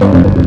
you.